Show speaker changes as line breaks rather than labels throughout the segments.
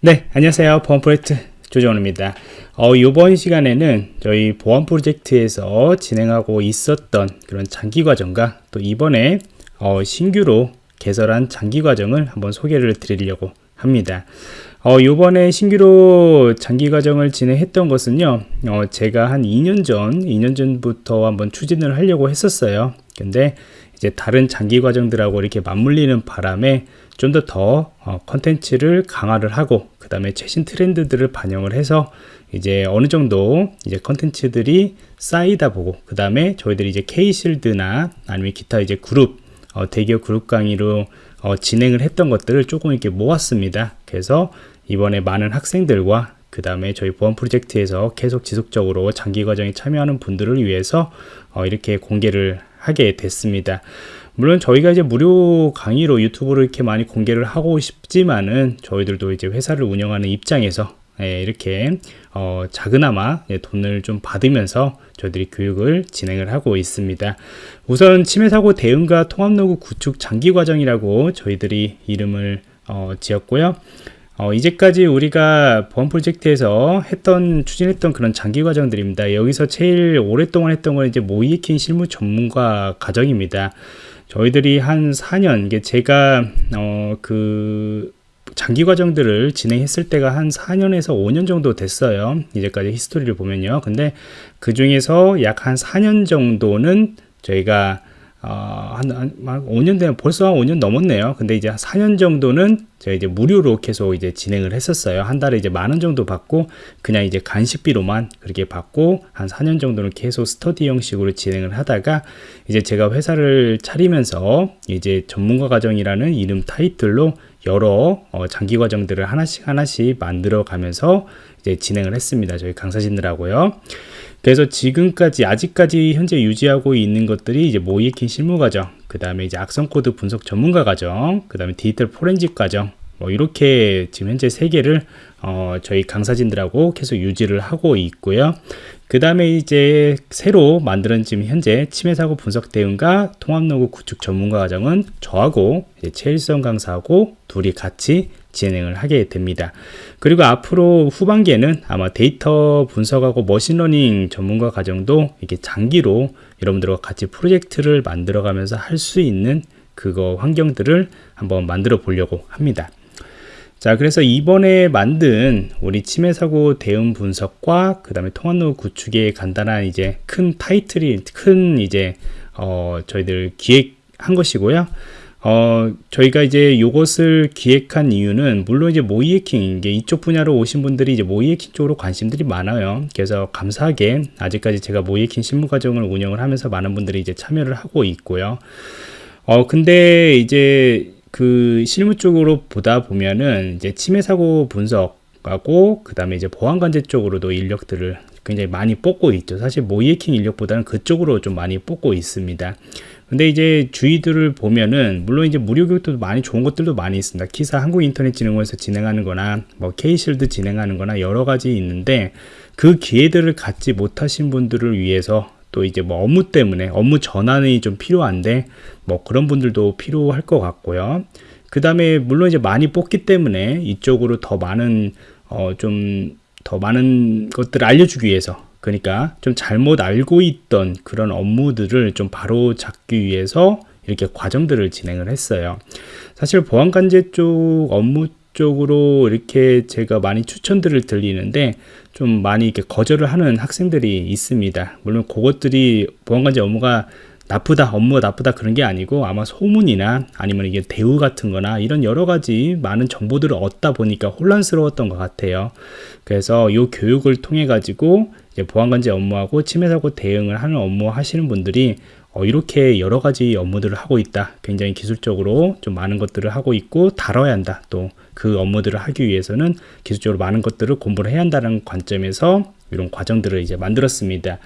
네, 안녕하세요. 보안 프로젝트 조정원입니다. 어, 이번 시간에는 저희 보안 프로젝트에서 진행하고 있었던 그런 장기 과정과 또 이번에 어, 신규로 개설한 장기 과정을 한번 소개를 드리려고 합니다. 어, 요번에 신규로 장기 과정을 진행했던 것은요, 어, 제가 한 2년 전, 2년 전부터 한번 추진을 하려고 했었어요. 근데 이제 다른 장기 과정들하고 이렇게 맞물리는 바람에 좀 더더 어, 컨텐츠를 강화를 하고 그 다음에 최신 트렌드들을 반영을 해서 이제 어느 정도 이제 컨텐츠들이 쌓이다 보고 그 다음에 저희들이 이제 K실드나 아니면 기타 이제 그룹 어, 대기업 그룹 강의로 어, 진행을 했던 것들을 조금 이렇게 모았습니다. 그래서 이번에 많은 학생들과 그 다음에 저희 보안 프로젝트에서 계속 지속적으로 장기 과정에 참여하는 분들을 위해서 어, 이렇게 공개를 하게 됐습니다. 물론 저희가 이제 무료 강의로 유튜브로 이렇게 많이 공개를 하고 싶지만은 저희들도 이제 회사를 운영하는 입장에서 예, 이렇게 어, 작은아마 예, 돈을 좀 받으면서 저희들이 교육을 진행을 하고 있습니다. 우선 침해 사고 대응과 통합 로그 구축 장기 과정이라고 저희들이 이름을 어, 지었고요. 어, 이제까지 우리가 보안 프로젝트에서 했던 추진했던 그런 장기 과정들입니다. 여기서 제일 오랫동안 했던 건 이제 모이에킹 실무 전문가 과정입니다. 저희들이 한 4년, 이게 제가 어, 그 장기 과정들을 진행했을 때가 한 4년에서 5년 정도 됐어요. 이제까지 히스토리를 보면요. 근데 그 중에서 약 한 4년 정도는 저희가 어, 한, 한, 한 5년 되면 벌써 한 5년 넘었네요. 근데 이제 4년 정도는 제가 이제 무료로 계속 이제 진행을 했었어요. 한 달에 이제 만 원 정도 받고 그냥 이제 간식비로만 그렇게 받고 한 4년 정도는 계속 스터디 형식으로 진행을 하다가 이제 제가 회사를 차리면서 이제 전문가 과정이라는 이름 타이틀로 여러 어, 장기 과정들을 하나씩 하나씩 만들어 가면서 이제 진행을 했습니다. 저희 강사진들하고요. 그래서 지금까지 아직까지 현재 유지하고 있는 것들이 이제 모의해킹 실무 과정, 그 다음에 이제 악성 코드 분석 전문가 과정, 그 다음에 디지털 포렌식 과정, 뭐 이렇게 지금 현재 세 개를 어 저희 강사진들하고 계속 유지를 하고 있고요. 그 다음에 이제 새로 만드는 지금 현재 침해 사고 분석 대응과 통합 로그 구축 전문가 과정은 저하고 최일성 강사하고 둘이 같이 진행을 하게 됩니다. 그리고 앞으로 후반기에는 아마 데이터 분석하고 machine learning 전문가 과정도 이렇게 장기로 여러분들과 같이 프로젝트를 만들어 가면서 할 수 있는 그거 환경들을 한번 만들어 보려고 합니다. 자, 그래서 이번에 만든 우리 침해 사고 대응 분석과 그 다음에 통합 로그 구축의 간단한 이제 큰 타이틀이 큰 이제 어 저희들 기획한 것이고요. 어, 저희가 이제 요것을 기획한 이유는 물론 이제 모이에킹 이쪽 분야로 오신 분들이 이제 모이에킹 쪽으로 관심들이 많아요. 그래서 감사하게 아직까지 제가 모이에킹 실무 과정을 운영을 하면서 많은 분들이 이제 참여를 하고 있고요. 어, 근데 이제 그 실무 쪽으로 보다 보면은 이제 침해 사고 분석 하고 그 다음에 이제 보안 관제 쪽으로도 인력들을 굉장히 많이 뽑고 있죠. 사실 모이에킹 인력보다는 그쪽으로 좀 많이 뽑고 있습니다. 근데 이제 주의들을 보면은 물론 이제 무료 교육도 많이 좋은 것들도 많이 있습니다. 키사 한국인터넷진흥원에서 진행하는 거나 뭐 K실드 진행하는 거나 여러 가지 있는데 그 기회들을 갖지 못하신 분들을 위해서 또 이제 뭐 업무 때문에 업무 전환이 좀 필요한데 뭐 그런 분들도 필요할 것 같고요. 그 다음에 물론 이제 많이 뽑기 때문에 이쪽으로 더 많은 어좀 더 많은 것들을 알려주기 위해서 그러니까 좀 잘못 알고 있던 그런 업무들을 좀 바로 잡기 위해서 이렇게 과정들을 진행을 했어요. 사실 보안관제 쪽 업무 쪽으로 이렇게 제가 많이 추천들을 드리는데 좀 많이 이렇게 거절을 하는 학생들이 있습니다. 물론 그것들이 보안관제 업무가 나쁘다 업무가 나쁘다 그런 게 아니고 아마 소문이나 아니면 이게 대우 같은 거나 이런 여러 가지 많은 정보들을 얻다 보니까 혼란스러웠던 것 같아요. 그래서 이 교육을 통해 가지고 보안관제 업무하고 침해 사고 대응을 하는 업무 하시는 분들이 어, 이렇게 여러 가지 업무들을 하고 있다. 굉장히 기술적으로 좀 많은 것들을 하고 있고 다뤄야 한다. 또 그 업무들을 하기 위해서는 기술적으로 많은 것들을 공부를 해야 한다는 관점에서 이런 과정들을 이제 만들었습니다.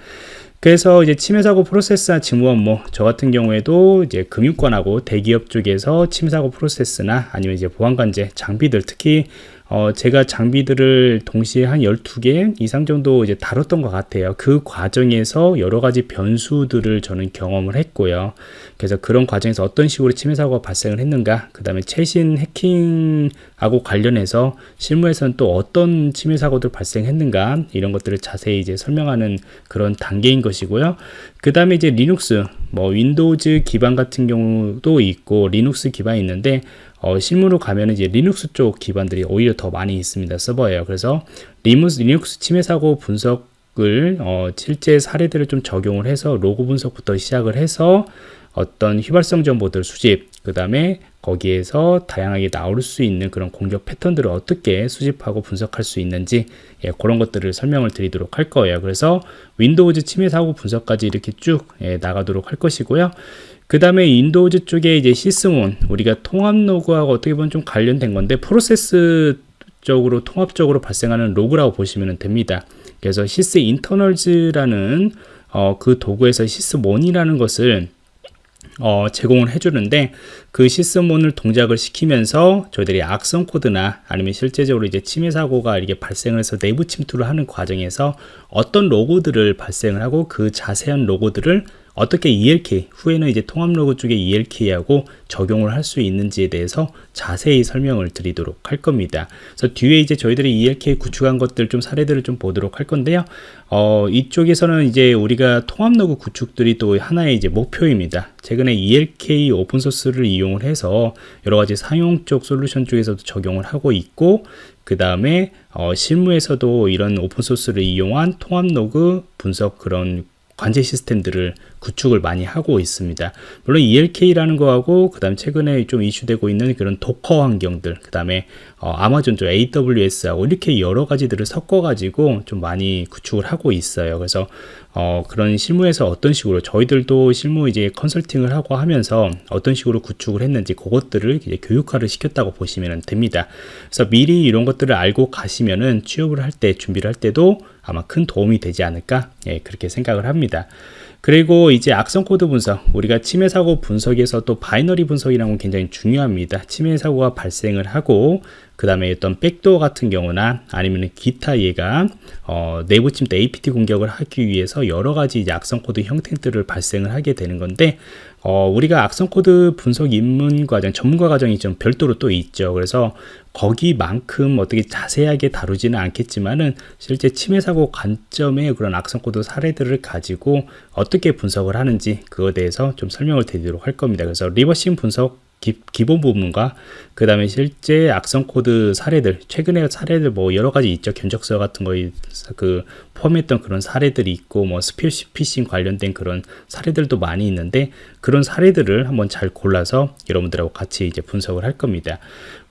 그래서 이제 침해 사고 프로세스나 직무 업무 저 같은 경우에도 이제 금융권하고 대기업 쪽에서 침해 사고 프로세스나 아니면 이제 보안 관제 장비들 특히 어, 제가 장비들을 동시에 한 12개 이상 정도 이제 다뤘던 것 같아요. 그 과정에서 여러 가지 변수들을 저는 경험을 했고요. 그래서 그런 과정에서 어떤 식으로 침해 사고가 발생을 했는가, 그 다음에 최신 해킹하고 관련해서 실무에서는 또 어떤 침해 사고들 발생했는가, 이런 것들을 자세히 이제 설명하는 그런 단계인 것이고요. 그 다음에 이제 리눅스, 뭐 Windows 기반 같은 경우도 있고, 리눅스 기반이 있는데, 어, 실무로 가면 이제 리눅스 쪽 기반들이 오히려 더 많이 있습니다. 서버예요. 그래서 Linux, Linux 침해 사고 분석 을 어, 실제 사례들을 좀 적용을 해서 로그 분석부터 시작을 해서 어떤 휘발성 정보들 수집, 그 다음에 거기에서 다양하게 나올 수 있는 그런 공격 패턴들을 어떻게 수집하고 분석할 수 있는지 예, 그런 것들을 설명을 드리도록 할 거예요. 그래서 Windows 침해 사고 분석까지 이렇게 쭉 예, 나가도록 할 것이고요. 그 다음에 Windows 쪽에 이제 Sysmon 우리가 통합 로그하고 어떻게 보면 좀 관련된 건데 프로세스 적으로 통합적으로 발생하는 로그라고 보시면 됩니다. 그래서 Sysinternals라는 어, 그 도구에서 Sysmon이라는 것을 어, 제공을 해주는데 그 Sysmon을 동작을 시키면서 저희들이 악성 코드나 아니면 실제적으로 이제 침해 사고가 이렇게 발생을 해서 내부 침투를 하는 과정에서 어떤 로그들을 발생을 하고 그 자세한 로그들을 어떻게 ELK 후에는 이제 통합 로그 쪽에 ELK하고 적용을 할 수 있는지에 대해서 자세히 설명을 드리도록 할 겁니다. 그래서 뒤에 이제 저희들이 ELK 구축한 것들 좀 사례들을 좀 보도록 할 건데요. 어, 이쪽에서는 이제 우리가 통합 로그 구축들이 또 하나의 이제 목표입니다. 최근에 ELK open source를 이용을 해서 여러 가지 상용 쪽 솔루션 쪽에서도 적용을 하고 있고 그 다음에 어, 실무에서도 이런 open source를 이용한 통합 로그 분석 그런 관제 시스템들을 구축을 많이 하고 있습니다. 물론 ELK라는 거하고 그 다음 최근에 좀 이슈되고 있는 그런 도커 환경들 그 다음에 어, 아마존 쪽 AWS하고 이렇게 여러 가지들을 섞어 가지고 좀 많이 구축을 하고 있어요. 그래서 어, 그런 실무에서 어떤 식으로 저희들도 실무 이제 컨설팅을 하고 하면서 어떤 식으로 구축을 했는지 그것들을 이제 교육화를 시켰다고 보시면 됩니다. 그래서 미리 이런 것들을 알고 가시면은 취업을 할 때 준비를 할 때도 아마 큰 도움이 되지 않을까 예, 그렇게 생각을 합니다. 그리고 이제 악성 코드 분석 우리가 침해 사고 분석에서 또 binary 분석이라는 건 굉장히 중요합니다. 침해 사고가 발생을 하고 그 다음에 어떤 backdoor 같은 경우나 아니면 기타 얘가 어, 내부 침투 APT 공격을 하기 위해서 여러 가지 악성 코드 형태들을 발생을 하게 되는 건데 어, 우리가 악성 코드 분석 입문 과정, 전문가 과정이 좀 별도로 또 있죠. 그래서 거기만큼 어떻게 자세하게 다루지는 않겠지만은 실제 침해 사고 관점의 그런 악성 코드 사례들을 가지고 어떻게 분석을 하는지 그거에 대해서 좀 설명을 드리도록 할 겁니다. 그래서 reversing 분석 기본 부분과 그 다음에 실제 악성 코드 사례들 최근에 사례들 뭐 여러 가지 있죠. 견적서 같은 거에 그 포함했던 그런 사례들이 있고 뭐 스미싱 관련된 그런 사례들도 많이 있는데 그런 사례들을 한번 잘 골라서 여러분들하고 같이 이제 분석을 할 겁니다.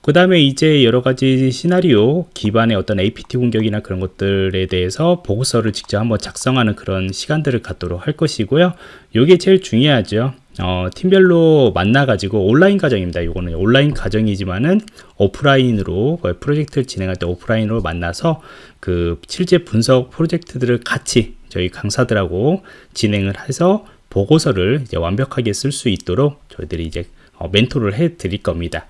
그 다음에 이제 여러 가지 시나리오 기반의 어떤 APT 공격이나 그런 것들에 대해서 보고서를 직접 한번 작성하는 그런 시간들을 갖도록 할 것이고요. 이게 제일 중요하죠 어, 팀별로 만나가지고 온라인 과정입니다. 이거는 온라인 과정이지만은 오프라인으로 프로젝트를 진행할 때 오프라인으로 만나서 그 실제 분석 프로젝트들을 같이 저희 강사들하고 진행을 해서 보고서를 이제 완벽하게 쓸 수 있도록 저희들이 이제 어, 멘토를 해 드릴 겁니다.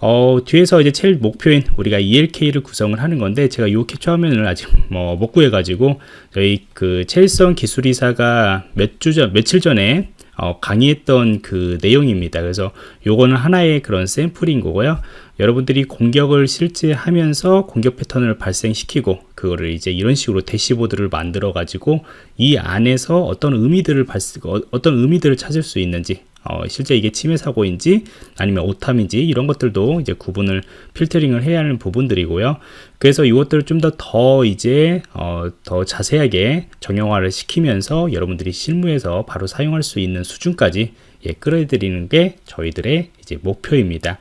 어, 뒤에서 이제 제일 목표인 우리가 ELK를 구성을 하는 건데 제가 이 캡처 화면을 아직 뭐 못 구해가지고 저희 그 체일성 기술이사가 몇 주 전, 며칠 전에 어, 강의했던 그 내용입니다. 그래서 요거는 하나의 그런 샘플인 거고요. 여러분들이 공격을 실제 하면서 공격 패턴을 발생시키고 그거를 이제 이런 식으로 대시보드를 만들어 가지고 이 안에서 어떤 의미들을 발생 어, 어떤 의미들을 찾을 수 있는지 어, 실제 이게 침해 사고인지 아니면 오탐인지 이런 것들도 이제 구분을 필터링을 해야 하는 부분들이고요. 그래서 이것들을 좀더더 이제 어, 더 자세하게 정형화를 시키면서 여러분들이 실무에서 바로 사용할 수 있는 수준까지 예, 끌어들이는 게 저희들의 이제 목표입니다.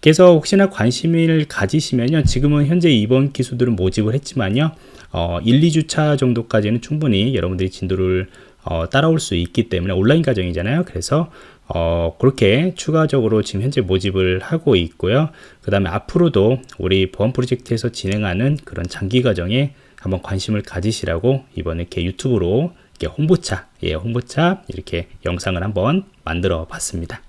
그래서 혹시나 관심을 가지시면요. 지금은 현재 이번 기수들은 모집을 했지만요. 어, 1, 2주차 정도까지는 충분히 여러분들이 진도를 어, 따라올 수 있기 때문에 온라인 과정이잖아요. 그래서 어, 그렇게 추가적으로 지금 현재 모집을 하고 있고요. 그 다음에 앞으로도 우리 보안 프로젝트에서 진행하는 그런 장기 과정에 한번 관심을 가지시라고 이번에 이렇게 유튜브로 이렇게 홍보차, 예, 홍보차 이렇게 영상을 한번 만들어 봤습니다.